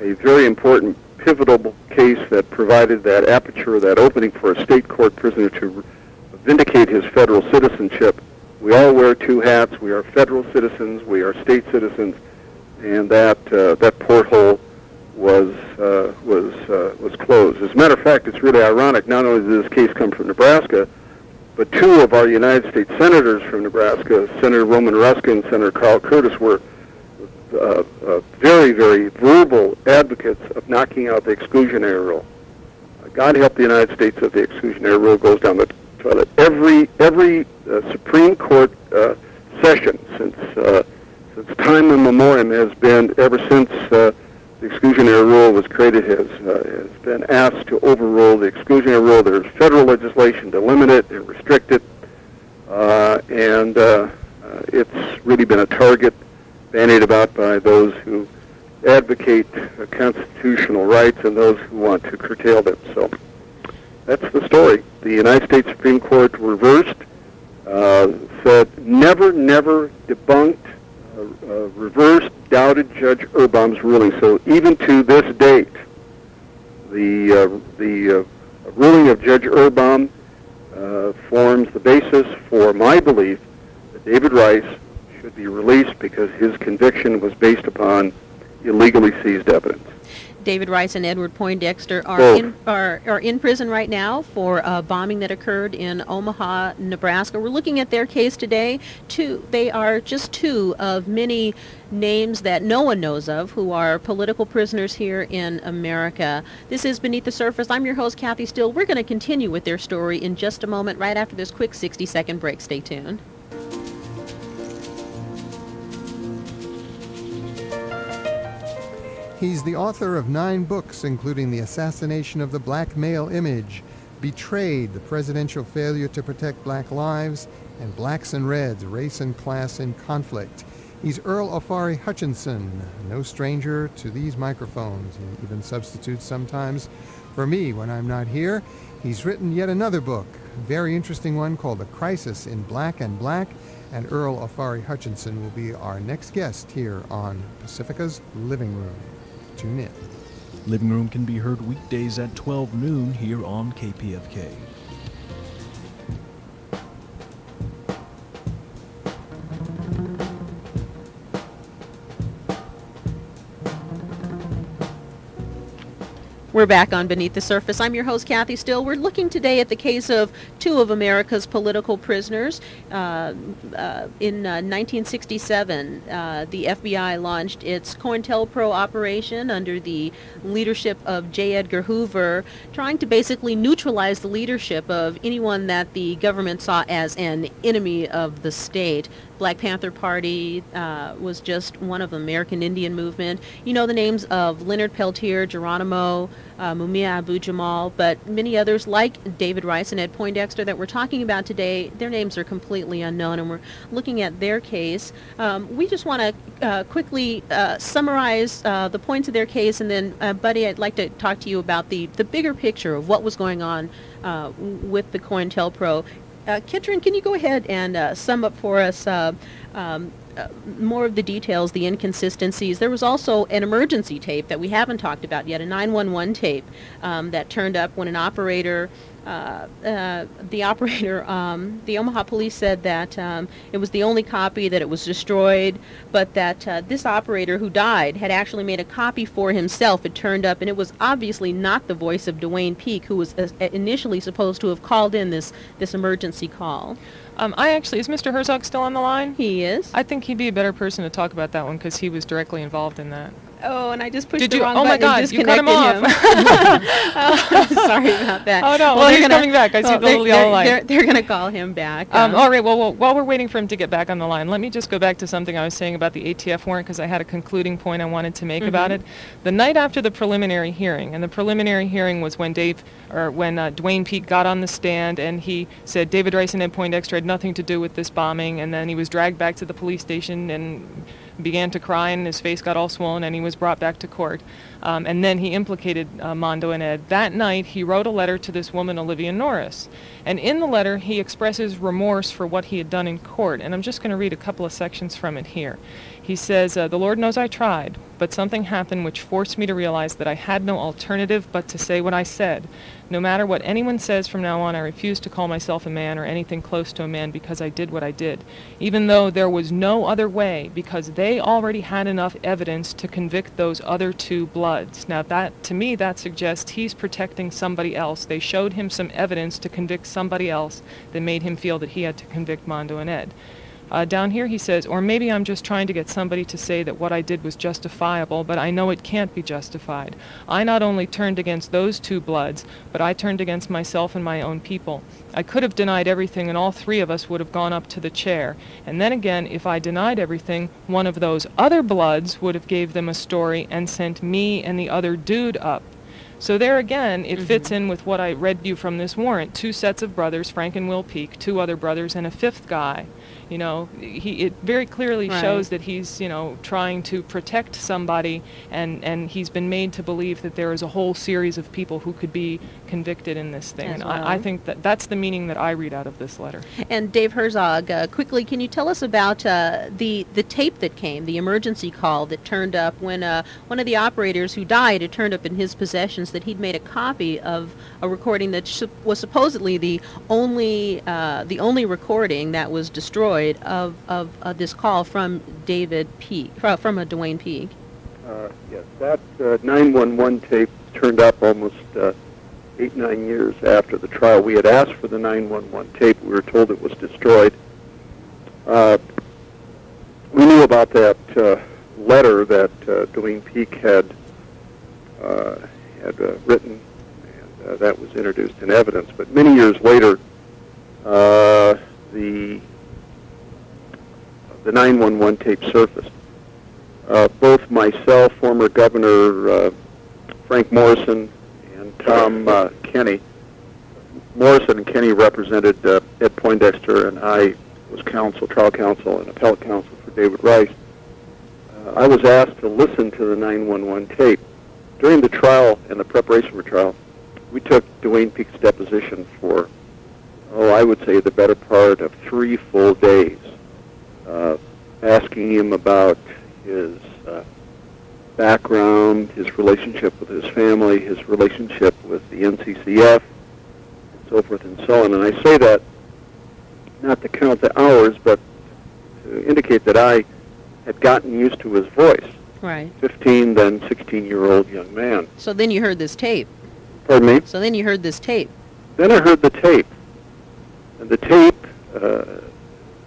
a very important pivotal case that provided that aperture, that opening for a state court prisoner to vindicate his federal citizenship. We all wear two hats. We are federal citizens. We are state citizens, and that uh, that porthole was uh, was uh, was closed. As a matter of fact, it's really ironic. Not only did this case come from Nebraska, but two of our United States senators from Nebraska, Senator Roman Hruska and Senator Carl Curtis, were uh, uh, very, very verbal advocates of knocking out the exclusionary rule. God help the United States if the exclusionary rule goes down the toilet. Every every uh, Supreme Court uh, session since uh, since time immemorial has been ever since the exclusionary rule was created has has been asked to overrule the exclusionary rule. There's federal legislation to limit it and restrict it, and it's really been a target bandied about by those who advocate constitutional rights and those who want to curtail them. So that's the story. The United States Supreme Court reversed, uh, said never, never debunked, uh, uh, reversed, doubted Judge Urbom's ruling. So even to this date, the uh, the uh, ruling of Judge Urbom uh, forms the basis for my belief that David Rice should be released because his conviction was based upon illegally seized evidence. David Rice and Edward Poindexter are Both. in are, are in prison right now for a bombing that occurred in Omaha, Nebraska. We're looking at their case today. Two, they are just two of many names that no one knows of who are political prisoners here in America. This is Beneath the Surface. I'm your host, Kathy Still. We're going to continue with their story in just a moment, right after this quick 60-second break. Stay tuned. He's the author of nine books, including The Assassination of the Black Male Image, Betrayed, The Presidential Failure to Protect Black Lives, and Blacks and Reds, Race and Class in Conflict. He's Earl Ofari Hutchinson, no stranger to these microphones. He even substitutes sometimes for me when I'm not here. He's written yet another book, a very interesting one called The Crisis in Black and Black, and Earl Ofari Hutchinson will be our next guest here on Pacifica's Living Room. Tune in. Living Room can be heard weekdays at 12 noon here on KPFK. We're back on Beneath the Surface. I'm your host, Kathy Still. We're looking today at the case of two of America's political prisoners. Uh, uh, in uh, 1967, uh, the FBI launched its COINTELPRO operation under the leadership of J. Edgar Hoover, trying to basically neutralize the leadership of anyone that the government saw as an enemy of the state. Black Panther Party uh, was just one of the American Indian movement. You know the names of Leonard Peltier, Geronimo, uh, Mumia Abu Jamal, but many others like David Rice and Ed Poindexter that we're talking about today, their names are completely unknown, and we're looking at their case. Um, we just want to uh, quickly uh, summarize uh, the points of their case, and then, uh, Buddy, I'd like to talk to you about the, the bigger picture of what was going on uh, with the COINTELPRO. Uh, Kitrin, can you go ahead and uh, sum up for us uh, um, uh, more of the details, the inconsistencies? There was also an emergency tape that we haven't talked about yet, a 911 tape um, that turned up when an operator uh, uh, the operator, um, the Omaha police said that um, it was the only copy, that it was destroyed, but that uh, this operator who died had actually made a copy for himself. It turned up, and it was obviously not the voice of Duane Peak, who was uh, initially supposed to have called in this, this emergency call. Um, I actually, is Mr. Herzog still on the line? He is. I think he'd be a better person to talk about that one because he was directly involved in that. Oh, and I just pushed Did the you? wrong oh my button and God! You cut him off. him. oh, sorry about that. Oh no! Well, Well, he's gonna- coming back. I see the they're- little yellow light. They're, they're going to call him back. Um, um, all right. Well, well, while we're waiting for him to get back on the line, let me just go back to something I was saying about the ATF warrant because I had a concluding point I wanted to make about Mhm. it. The night after the preliminary hearing, and the preliminary hearing was when Dave or when uh, Duane Peak got on the stand and he said David Rice and Ed Poindexter had nothing to do with this bombing, and then he was dragged back to the police station and began to cry and his face got all swollen and he was brought back to court. Um, and then he implicated uh, Mondo and Ed. That night, he wrote a letter to this woman, Olivia Norris. And in the letter, he expresses remorse for what he had done in court. And I'm just going to read a couple of sections from it here. He says, uh, The Lord knows I tried, but something happened which forced me to realize that I had no alternative but to say what I said. No matter what anyone says from now on, I refuse to call myself a man or anything close to a man because I did what I did, even though there was no other way, because they already had enough evidence to convict those other two bloods. Now, that to me, that suggests he's protecting somebody else. They showed him some evidence to convict somebody else that made him feel that he had to convict Mondo and Ed. Uh, down here he says, or maybe I'm just trying to get somebody to say that what I did was justifiable, but I know it can't be justified. I not only turned against those two bloods, but I turned against myself and my own people. I could have denied everything, and all three of us would have gone up to the chair. And then again, if I denied everything, one of those other bloods would have gave them a story and sent me and the other dude up. So there again, it fits in with what I read you from this warrant. Two sets of brothers, Frank and Will Peak, two other brothers, and a fifth guy. You know, he it very clearly Right. shows that he's, you know, trying to protect somebody and, and he's been made to believe that there is a whole series of people who could be convicted in this thing. As and I, I think that that's the meaning that I read out of this letter. And Dave Herzog, uh, quickly, can you tell us about uh, the the tape that came, the emergency call that turned up when uh, one of the operators who died had turned up in his that he'd made a copy of a recording that was supposedly the only uh, the only recording that was destroyed of of this call from David Peak fro- from a Duane Peak. Uh, yes, that uh, 911 tape turned up almost uh, eight, nine years after the trial. We had asked for the 911 tape. We were told it was destroyed. Uh, we knew about that letter that uh, Duane Peak had uh, had uh, written, and uh, that was introduced in evidence. But many years later, uh, the the 911 tape surfaced uh, both myself, former Governor uh, Frank Morrison, and Tom uh, Kenny. Morrison and Kenny represented Ed Poindexter, and I was counsel, trial counsel, and appellate counsel for David Rice. I was asked to listen to the 911 tape. During the trial and the preparation for trial, we took Duane Peak's deposition for, oh, I would say the better part of three full days, uh, asking him about his uh, background, his relationship with his family, his relationship with the NCCF, and so forth and so on. And I say that not to count the hours, but to indicate that I had gotten used to his voice. Right. 15, then 16-year-old young man. So then you heard this tape. Pardon me? So then you heard this tape. Then I heard the tape. And the tape uh,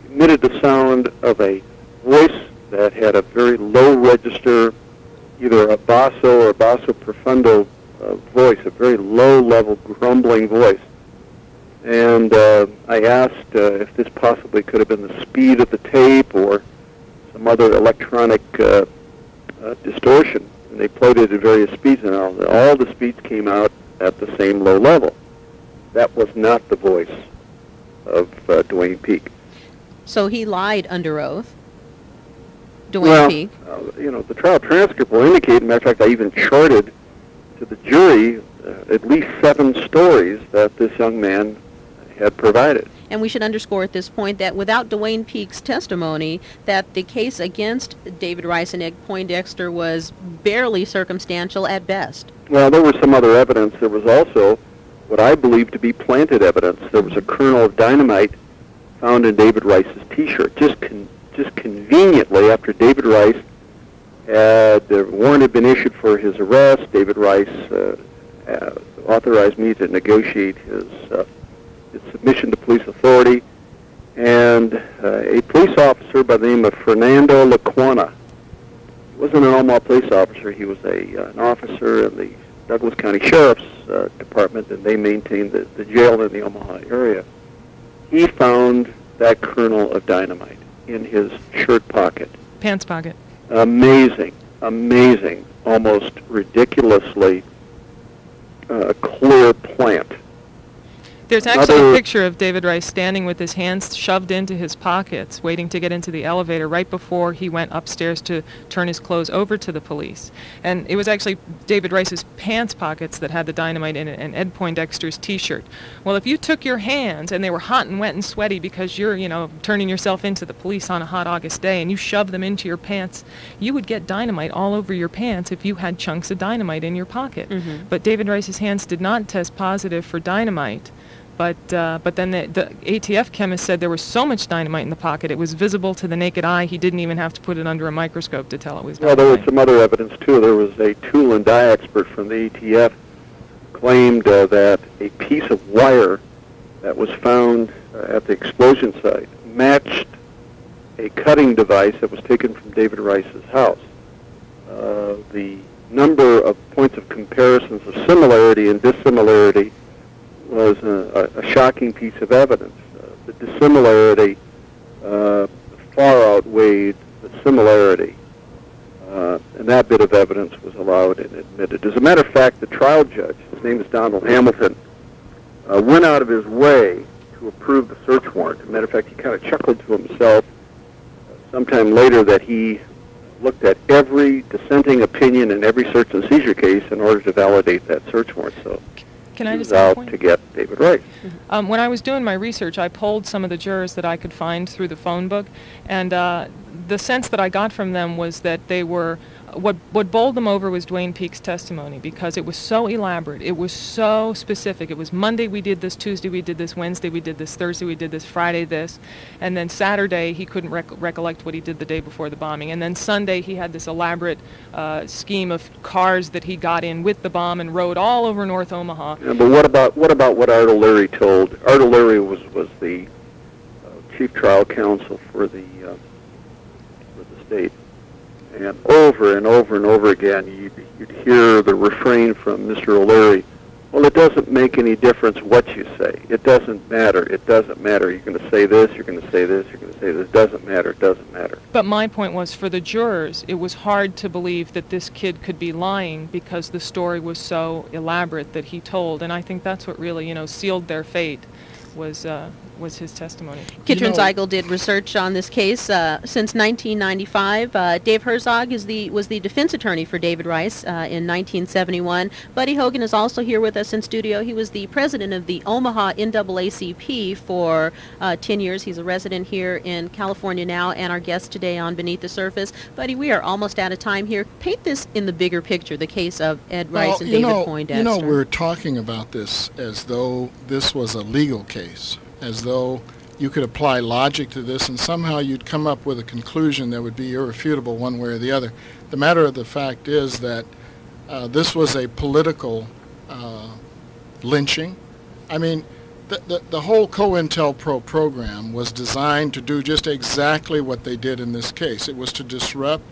emitted the sound of a voice that had a very low register, either a basso or basso profundo uh, voice, a very low level grumbling voice. And uh, I asked uh, if this possibly could have been the speed of the tape or some other electronic uh, distortion. And they played it at various speeds, and all, all the speeds came out at the same low level. That was not the voice of uh, Duane Peak. So he lied under oath. Duane well, Peak. Uh, you know, the trial transcript will indicate, matter of fact, I even charted to the jury uh, at least seven stories that this young man had provided. And we should underscore at this point that without Duane Peak's testimony, that the case against David Rice and Ed Poindexter was barely circumstantial at best. Well, there was some other evidence. There was also what I believe to be planted evidence. There was a kernel of dynamite found in David Rice's T-shirt, just con- just conveniently after David Rice had the warrant had been issued for his arrest. David Rice uh, uh, authorized me to negotiate his uh, his submission to police authority, and uh, a police officer by the name of Fernando Laquana. He wasn't an Omaha police officer. He was a uh, an officer in the Douglas County Sheriff's uh, Department, and they maintained the, the jail in the Omaha area. He found that kernel of dynamite in his shirt pocket. Pants pocket. Amazing, amazing, almost ridiculously uh, clear plant. There's actually a picture of David Rice standing with his hands shoved into his pockets, waiting to get into the elevator right before he went upstairs to turn his clothes over to the police. And it was actually David Rice's pants pockets that had the dynamite in it and Ed Poindexter's T-shirt. Well, if you took your hands and they were hot and wet and sweaty because you're, you know, turning yourself into the police on a hot August day and you shoved them into your pants, you would get dynamite all over your pants if you had chunks of dynamite in your pocket. Mhm. But David Rice's hands did not test positive for dynamite. But uh, but then the, the ATF chemist said there was so much dynamite in the pocket it was visible to the naked eye. He didn't even have to put it under a microscope to tell it was dynamite. Well, there was some other evidence too. There was a tool and die expert from the ATF claimed uh, that a piece of wire that was found uh, at the explosion site matched a cutting device that was taken from David Rice's house. Uh, the number of points of comparisons of similarity and dissimilarity was a, a, shocking piece of evidence. Uh, the dissimilarity uh, far outweighed the similarity. Uh, and that bit of evidence was allowed and admitted. As a matter of fact, the trial judge, his name is Donald Hamilton, uh, went out of his way to approve the search warrant. As a matter of fact, he kind of chuckled to himself uh, sometime later that he looked at every dissenting opinion in every search and seizure case in order to validate that search warrant. So Can I just out to get David Rice. Um, when I was doing my research, I polled some of the jurors that I could find through the phone book, and uh, the sense that I got from them was that they were what what bowled them over was Duane Peak's testimony because it was so elaborate, it was so specific. It was Monday we did this, Tuesday we did this, Wednesday we did this, Thursday we did this, Friday this, and then Saturday he couldn't rec- recollect what he did the day before the bombing, and then Sunday he had this elaborate uh, scheme of cars that he got in with the bomb and rode all over North Omaha. Yeah, but what about what about what Art O'Leary told? Art O'Leary was was the uh, chief trial counsel for the uh, for the state, and over and over and over again, you'd, you'd hear the refrain from Mr. O'Leary. Well, it doesn't make any difference what you say. It doesn't matter. It doesn't matter. You're going to say this. You're going to say this. You're going to say this. It doesn't matter. It doesn't matter. But my point was for the jurors, it was hard to believe that this kid could be lying because the story was so elaborate that he told, and I think that's what really, you know, sealed their fate was uh, was his testimony. Kitrin know- Zeigel did research on this case uh, since 1995. Uh, Dave Herzog is the was the defense attorney for David Rice uh, in 1971. Buddy Hogan is also here with us in studio. He was the president of the Omaha NAACP for uh, 10 years. He's a resident here in California now, and our guest today on Beneath the Surface. Buddy, we are almost out of time here. Paint this in the bigger picture, the case of Ed Rice Well, and you David know, Poindexter. You know, we're talking about this as though this was a legal case, as though you could apply logic to this, and somehow you'd come up with a conclusion that would be irrefutable one way or the other. The matter of the fact is that uh, this was a political uh, lynching. I mean, the, the, the whole COINTELPRO program was designed to do just exactly what they did in this case. It was to disrupt.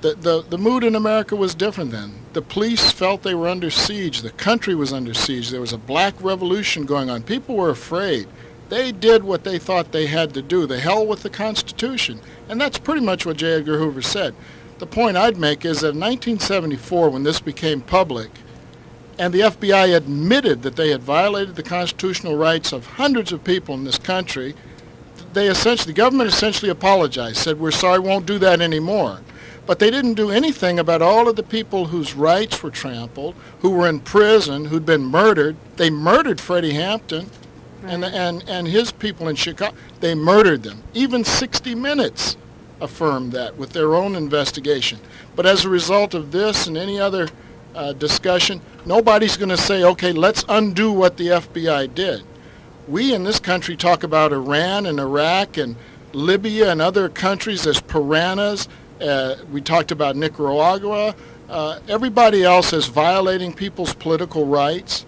The, the, the mood in America was different then. The police felt they were under siege. The country was under siege. There was a black revolution going on. People were afraid. They did what they thought they had to do. The hell with the Constitution. And that's pretty much what J. Edgar Hoover said. The point I'd make is that in 1974, when this became public, and the FBI admitted that they had violated the constitutional rights of hundreds of people in this country, they essentially, the government essentially apologized, said, we're sorry, won't do that anymore. But they didn't do anything about all of the people whose rights were trampled, who were in prison, who'd been murdered. They murdered Freddie Hampton and, and, and his people in Chicago. They murdered them. Even 60 Minutes affirmed that with their own investigation. But as a result of this and any other uh, discussion, nobody's going to say, okay, let's undo what the FBI did. We in this country talk about Iran and Iraq and Libya and other countries as piranhas. Uh, we talked about Nicaragua. Uh, everybody else is violating people's political rights.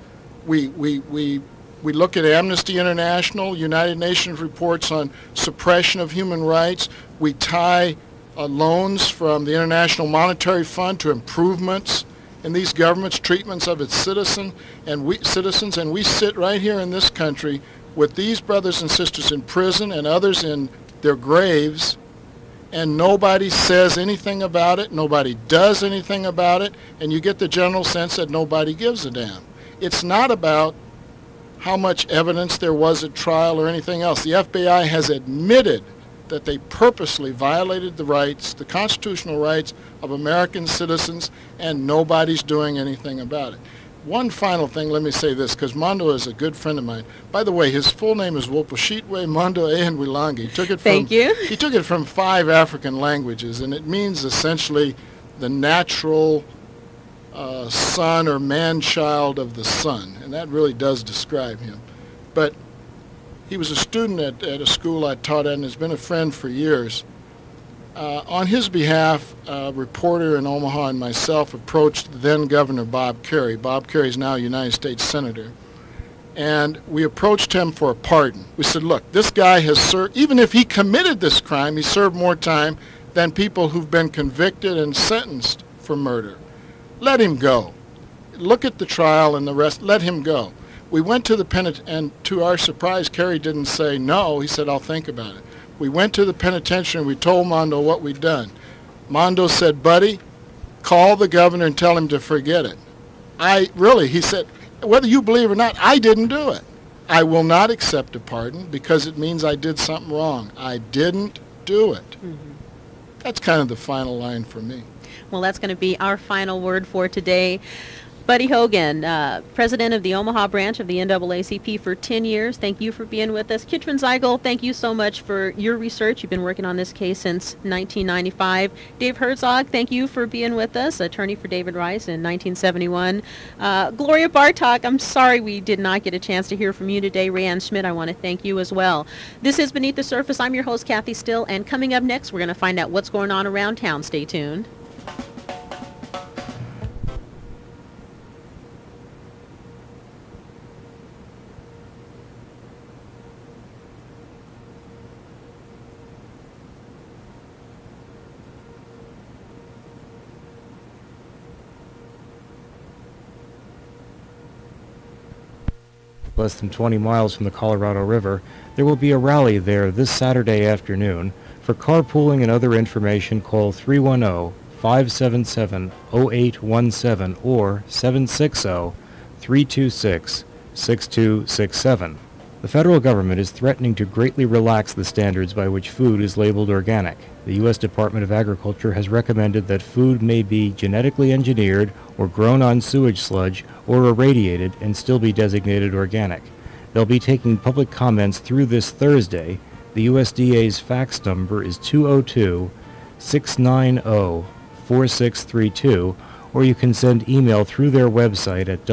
We, we, we, we look at Amnesty International, United Nations reports on suppression of human rights. We tie uh, loans from the International Monetary Fund to improvements in these governments' treatments of its citizen and we, citizens, and we sit right here in this country with these brothers and sisters in prison and others in their graves, and nobody says anything about it, nobody does anything about it, and you get the general sense that nobody gives a damn. It's not about how much evidence there was at trial or anything else. The FBI has admitted that they purposely violated the rights, the constitutional rights of American citizens, and nobody's doing anything about it. One final thing, let me say this, because Mondo is a good friend of mine. By the way, his full name is Wopashitwe Mondo Eyen we Langa. He took it from, Thank you. He took it from five African languages, and it means essentially the natural uh, son or man-child of the sun, and that really does describe him. But he was a student at, at a school I taught at and has been a friend for years. Uh, on his behalf, a reporter in Omaha and myself approached then Governor Bob Kerrey. Bob Kerrey is now a United States Senator. And we approached him for a pardon. We said, look, this guy has served, even if he committed this crime, he served more time than people who've been convicted and sentenced for murder. Let him go. Look at the trial and the rest. Let him go. We went to the penitentiary, and to our surprise, Kerrey didn't say no. He said, I'll think about it. We went to the penitentiary and we told Mondo what we'd done. Mondo said, buddy, call the governor and tell him to forget it. I really, he said, whether you believe or not, I didn't do it. I will not accept a pardon because it means I did something wrong. I didn't do it. Mm-hmm. That's kind of the final line for me. Well, that's going to be our final word for today. Buddy Hogan, uh, president of the Omaha branch of the NAACP for 10 years. Thank you for being with us. Kitrin Zeigel, thank you so much for your research. You've been working on this case since 1995. Dave Herzog, thank you for being with us, attorney for David Rice in 1971. Uh, Gloria Bartok, I'm sorry we did not get a chance to hear from you today. Rayanne Schmidt, I want to thank you as well. This is Beneath the Surface. I'm your host, Kathy Still, and coming up next, we're going to find out what's going on around town. Stay tuned. Less than 20 miles from the Colorado River, there will be a rally there this Saturday afternoon. For carpooling and other information, call 310-577-0817 or 760-326-6267. The federal government is threatening to greatly relax the standards by which food is labeled organic. The U.S. Department of Agriculture has recommended that food may be genetically engineered or grown on sewage sludge or irradiated and still be designated organic. They'll be taking public comments through this Thursday. The USDA's fax number is 202 690 4632, or you can send email through their website at